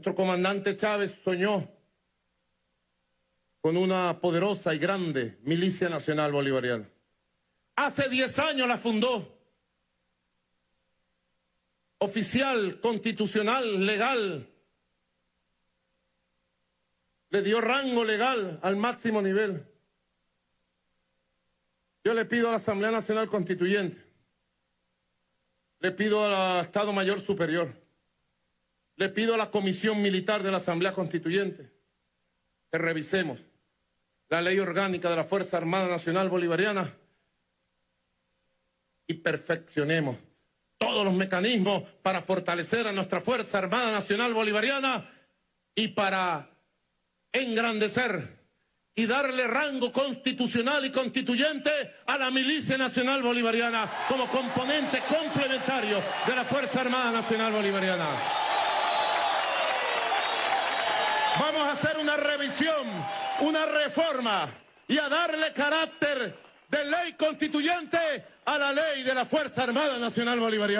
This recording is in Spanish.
Nuestro comandante Chávez soñó con una poderosa y grande milicia nacional bolivariana. Hace 10 años la fundó. Oficial, constitucional, legal. Le dio rango legal al máximo nivel. Yo le pido a la Asamblea Nacional Constituyente, le pido al Estado Mayor Superior, le pido a la Comisión Militar de la Asamblea Constituyente que revisemos la ley orgánica de la Fuerza Armada Nacional Bolivariana y perfeccionemos todos los mecanismos para fortalecer a nuestra Fuerza Armada Nacional Bolivariana y para engrandecer y darle rango constitucional y constituyente a la Milicia Nacional Bolivariana como componente complementario de la Fuerza Armada Nacional Bolivariana. Vamos a hacer una revisión, una reforma y a darle carácter de ley constituyente a la ley de la Fuerza Armada Nacional Bolivariana.